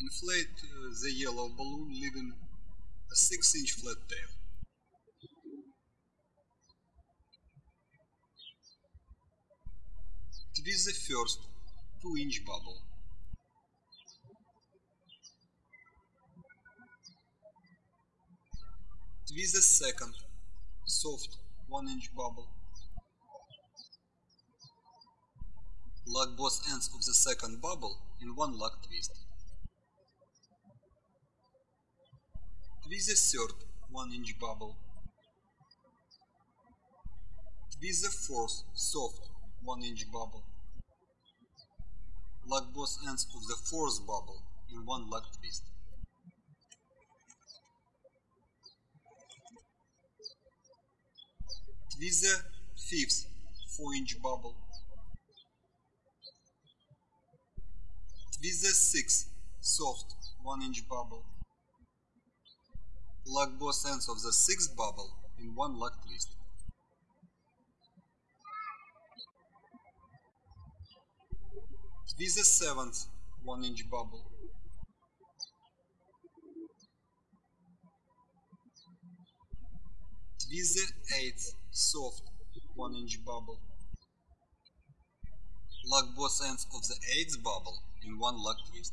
Inflate uh, the yellow balloon leaving a 6 inch flat tail. Twist the first 2 inch bubble. Twist the second soft 1 inch bubble. Lock both ends of the second bubble in one lock twist. Twist the third 1 inch bubble. Twist the fourth soft 1 inch bubble. Lock both ends of the fourth bubble in one lock twist. Twist the fifth 4 inch bubble. Twist the sixth soft 1 inch bubble. Lock both ends of the sixth bubble in one lock twist. Twist the seventh 1 inch bubble. Twist the eighth soft 1 inch bubble. Lock both ends of the eighth bubble in one lock twist.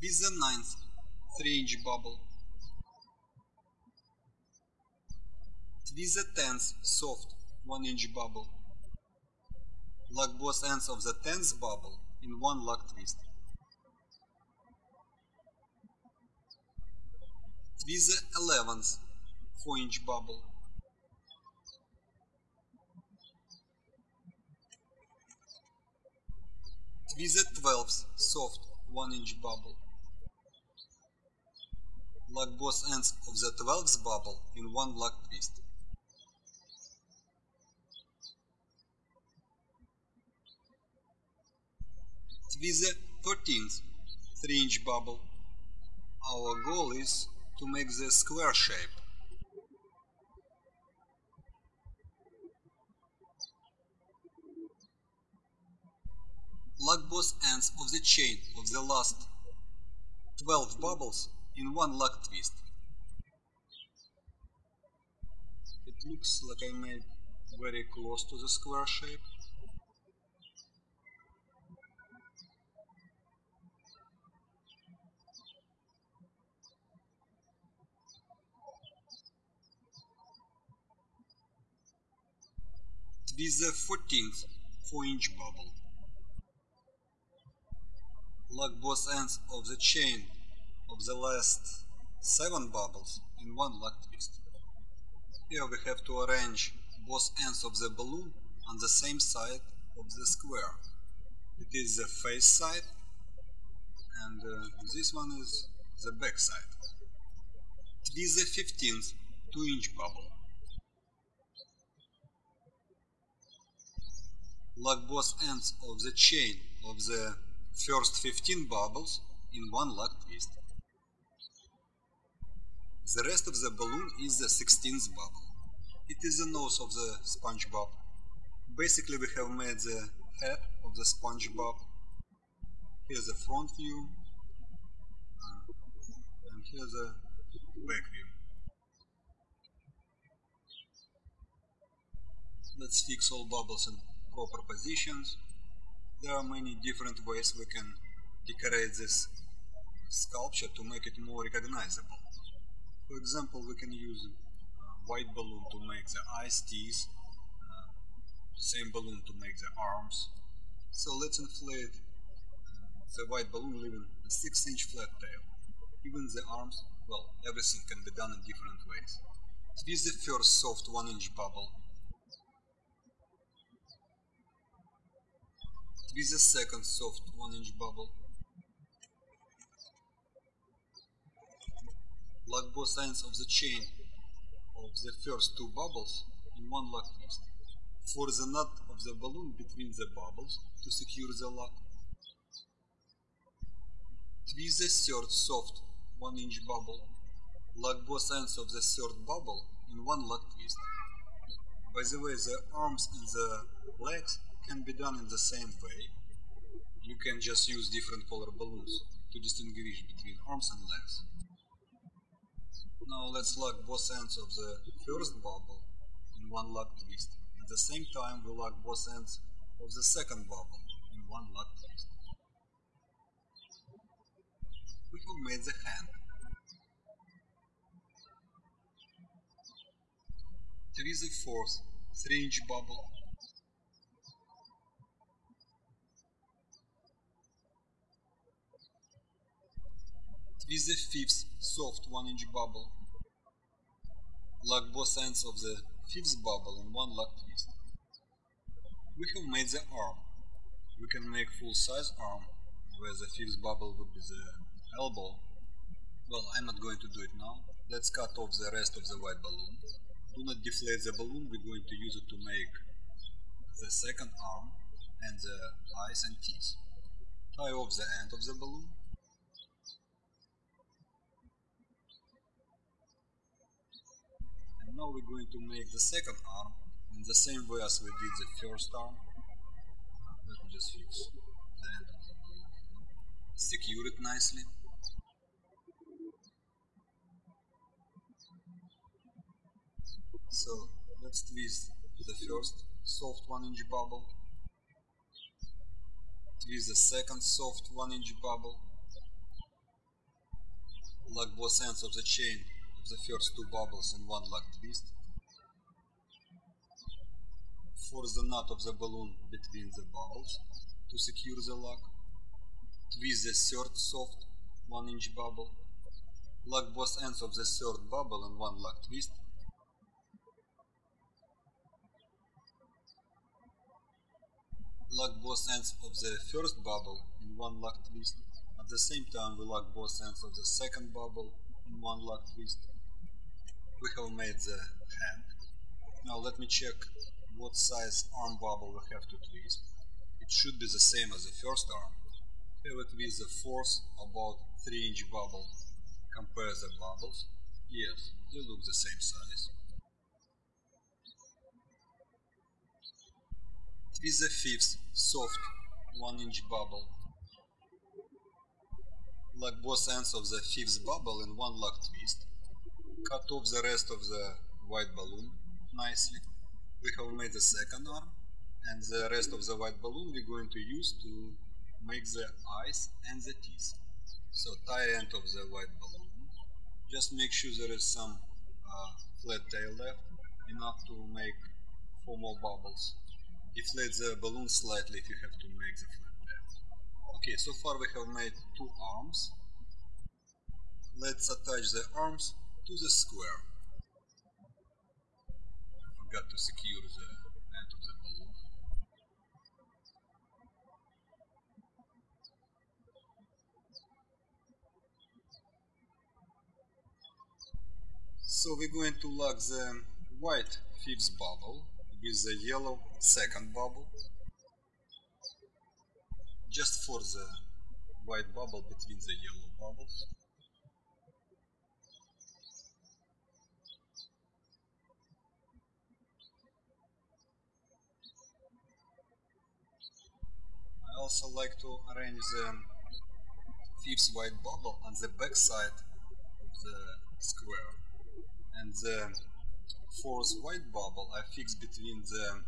Twist the ninth 3 inch bubble. Twist the tenth soft 1 inch bubble. Lock both ends of the tenth bubble in one lock twist. Twist the eleventh 4 inch bubble. Twist the twelfth soft 1 inch bubble. Lock both ends of the twelfth bubble in one lock twist. Twist the thirteenth 3 inch bubble. Our goal is to make the square shape. Lock both ends of the chain of the last 12 bubbles in one lock twist. It looks like I made very close to the square shape. Twist the 14th 4 inch bubble. Lock both ends of the chain of the last 7 bubbles in one lock twist. Here we have to arrange both ends of the balloon on the same side of the square. It is the face side and uh, this one is the back side. Twist the 15th 2 inch bubble. Lock both ends of the chain of the first 15 bubbles in one lock twist. The rest of the balloon is the 16th bubble. It is the nose of the SpongeBob. Basically we have made the head of the SpongeBob. Here's the front view and here's the back view. Let's fix all bubbles in proper positions. There are many different ways we can decorate this sculpture to make it more recognizable. For example, we can use white balloon to make the eyes, teeth, uh, same balloon to make the arms. So let's inflate uh, the white balloon leaving a 6 inch flat tail. Even the arms, well, everything can be done in different ways. Twist the first soft 1 inch bubble Twist the second soft 1 inch bubble. Lock both ends of the chain of the first two bubbles in one lock twist. For the knot of the balloon between the bubbles to secure the lock. Twist the third soft 1 inch bubble. Lock both ends of the third bubble in one lock twist. By the way, the arms and the legs can be done in the same way. You can just use different color balloons to distinguish between arms and legs. Now let's lock both ends of the first bubble in one lock twist. At the same time we lock both ends of the second bubble in one lock twist. We have made the hand. Twist the fourth 3 inch bubble Twist the fifth soft 1 inch bubble. Lock both ends of the fifth bubble in one lock twist. We have made the arm. We can make full size arm where the fifth bubble would be the elbow. Well, I'm not going to do it now. Let's cut off the rest of the white balloon. Do not deflate the balloon, we're going to use it to make the second arm and the eyes and teeth. Tie off the end of the balloon now we're going to make the second arm in the same way as we did the first arm. Let me just fix balloon. Secure it nicely. So let's twist the first soft 1 inch bubble, twist the second soft 1 inch bubble, lock both ends of the chain the first two bubbles in one lock twist. Force the knot of the balloon between the bubbles to secure the lock. Twist the third soft 1 inch bubble. Lock both ends of the third bubble in one lock twist. Lock both ends of the first bubble in one lock twist. At the same time we lock both ends of the second bubble in one lock twist we have made the hand. Now let me check what size arm bubble we have to twist. It should be the same as the first arm. Have it with the fourth about 3 inch bubble. Compare the bubbles. Yes, they look the same size. Twist the fifth soft 1 inch bubble. Lock both ends of the fifth bubble in one lock twist cut off the rest of the white balloon nicely. We have made the second arm and the rest of the white balloon we're going to use to make the eyes and the teeth. So tie end of the white balloon. Just make sure there is some uh, flat tail left, enough to make four more bubbles. Deflate the balloon slightly if you have to make the flat tail. Okay, so far we have made two arms. Let's attach the arms to the square. I forgot to secure the end of the balloon. So we're going to lock the white fifth bubble with the yellow second bubble just for the white bubble between the yellow bubbles. Also like to arrange the fifth white bubble on the back side of the square and the fourth white bubble I fix between the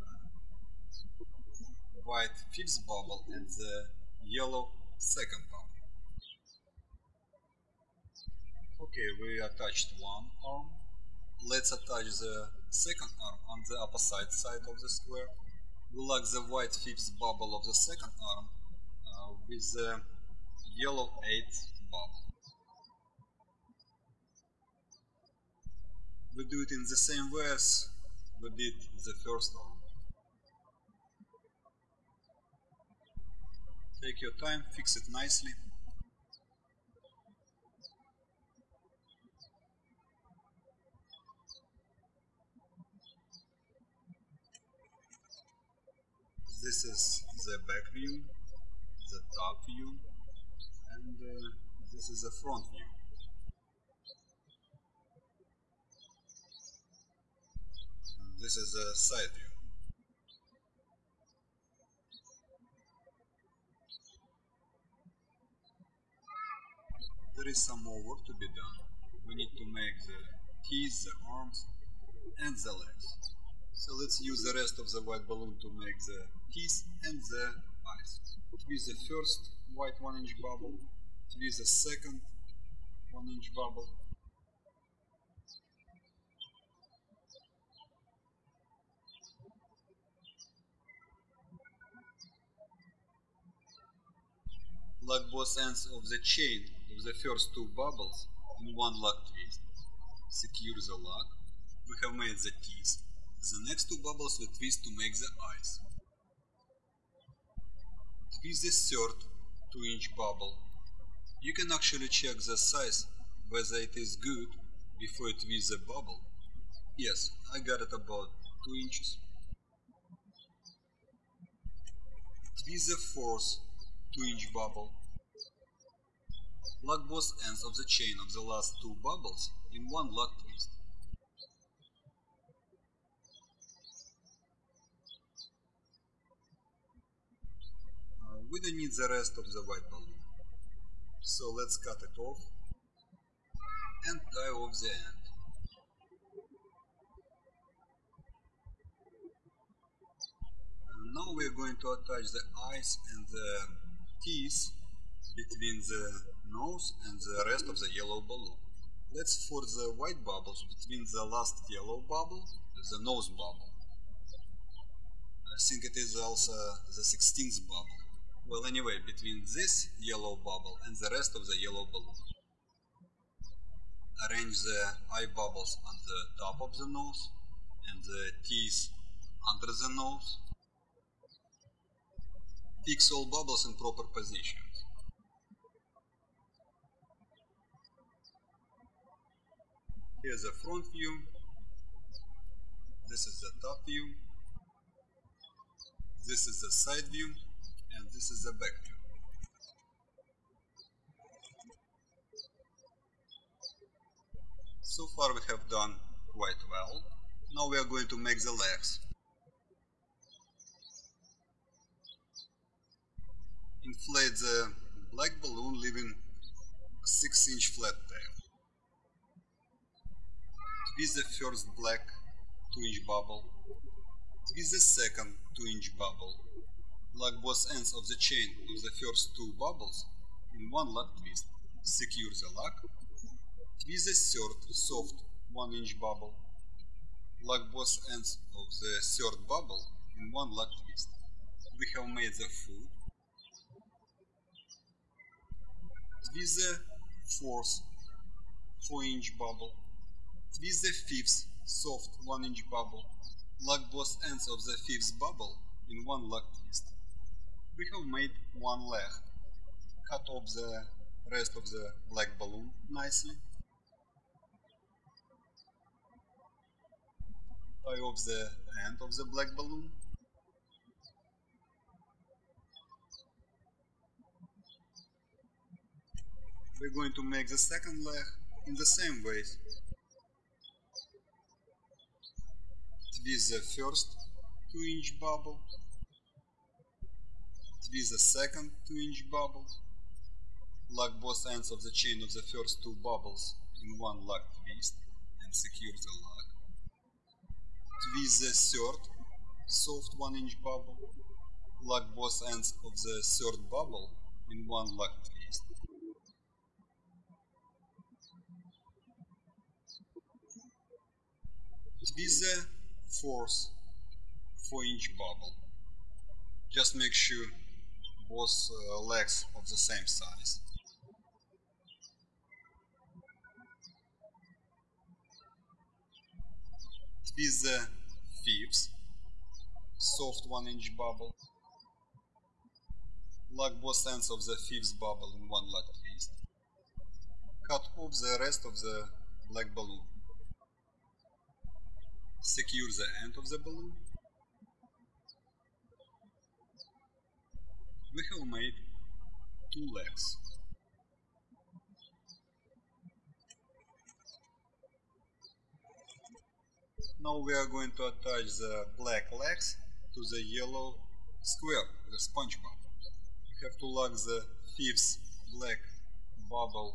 uh, white fifth bubble and the yellow second bubble. Okay, we attached one arm. Let's attach the second arm on the opposite side of the square we lock the white fifth bubble of the second arm uh, with the yellow eighth bubble. We do it in the same way as we did the first arm. Take your time, fix it nicely. This is the back view, the top view, and uh, this is the front view. This is the side view. There is some more work to be done. We need to make the teeth, the arms, and the legs. So let's use the rest of the white balloon to make the teeth and the eyes. Twist the first white 1 inch bubble, twist the second 1 inch bubble, lock both ends of the chain of the first two bubbles in one lock twist. Secure the lock. We have made the teeth. The next two bubbles we twist to make the eyes. Twist the third 2 inch bubble. You can actually check the size whether it is good before you twist the bubble. Yes, I got it about 2 inches. Twist the fourth 2 inch bubble. Lock both ends of the chain of the last two bubbles in one lock twist. Uh, we don't need the rest of the white balloon. So let's cut it off and tie off the end. And now we are going to attach the eyes and the teeth between the nose and the rest of the yellow balloon. Let's for the white bubbles between the last yellow bubble, the nose bubble. I think it is also the 16th bubble. Well anyway, between this yellow bubble and the rest of the yellow balloon. Arrange the eye bubbles on the top of the nose and the teeth under the nose. Fix all bubbles in proper positions. Here's the front view. This is the top view. This is the side view. And this is back view. So far we have done quite well. Now we are going to make the legs. Inflate the black balloon leaving a 6 inch flat tail. Twist the first black 2 inch bubble. Twist the second 2 inch bubble. Lock both ends of the chain of the first two bubbles in one lock twist. Secure the lock. Twist the third soft 1 inch bubble. Lock both ends of the third bubble in one lock twist. We have made the foot. Twist the fourth 4 inch bubble. Twist the fifth soft 1 inch bubble. Lock both ends of the fifth bubble in one lock twist. We have made one leg. Cut off the rest of the black balloon nicely. Tie off the end of the black balloon. We're going to make the second leg in the same way. Twist the first 2 inch bubble. Twist the second 2 inch bubble. Lock both ends of the chain of the first two bubbles in one lock twist and secure the lock. Twist the third soft 1 inch bubble. Lock both ends of the third bubble in one lock twist. Twist the fourth 4 inch bubble. Just make sure both uh, legs of the same size. Twist the fifth soft 1 inch bubble. Lock both ends of the fifth bubble in one lock twist. Cut off the rest of the black balloon. Secure the end of the balloon. We have made two legs. Now we are going to attach the black legs to the yellow square, the sponge SpongeBob. We have to lock the fifth black bubble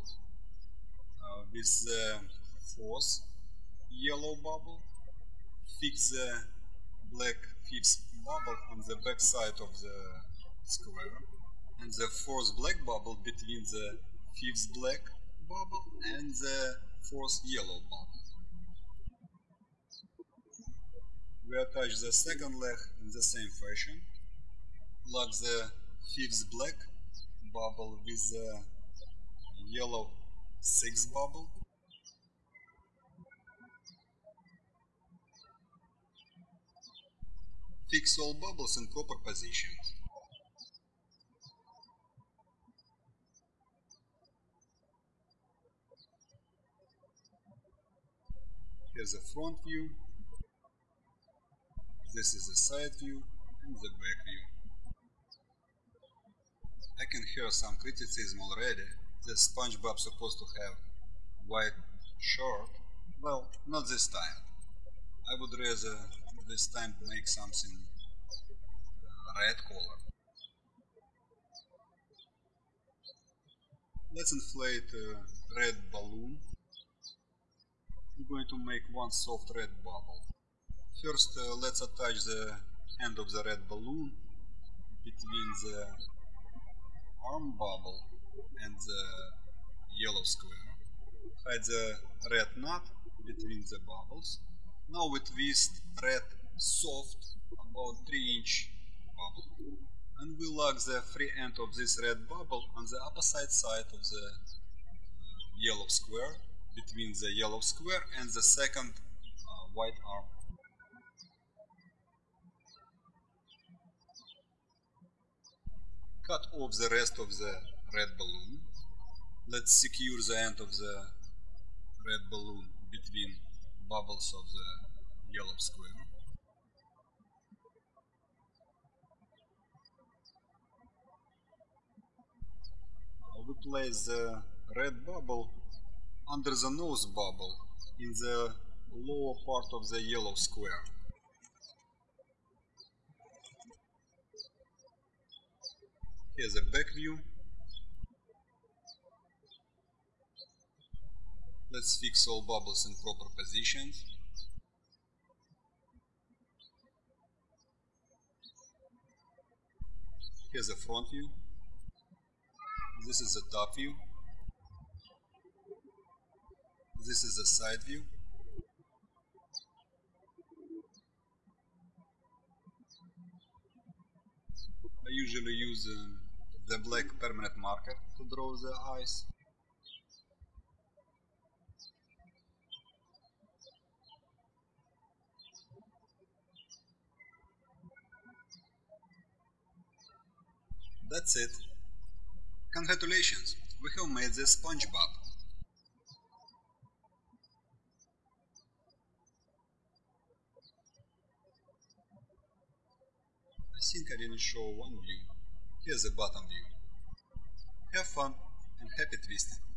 uh, with the fourth yellow bubble. Fix the black fifth bubble on the back side of the square and the fourth black bubble between the fifth black bubble and the fourth yellow bubble. We attach the second leg in the same fashion. Lock the fifth black bubble with the yellow sixth bubble. Fix all bubbles in proper positions. Here's the front view, this is the side view and the back view. I can hear some criticism already that SpongeBob supposed to have white shirt. Well, not this time. I would rather this time make something uh, red color. Let's inflate a red balloon. I'm going to make one soft red bubble. First, uh, let's attach the end of the red balloon between the arm bubble and the yellow square. Hide the red knot between the bubbles. Now we twist red soft, about 3 inch bubble. And we lock the free end of this red bubble on the opposite side of the yellow square, between the yellow square and the second uh, white arm. cut off the rest of the red balloon. Let's secure the end of the red balloon between bubbles of the yellow square. we place the red bubble under the nose bubble in the lower part of the yellow square. Here's a back view. Let's fix all bubbles in proper positions. Here's a front view. This is a top view. This is a side view. I usually use uh, the black permanent marker to draw the eyes. That's it. Congratulations, we have made the SpongeBob. I think I didn't show one view. Here's the bottom view. Have fun and happy twisting!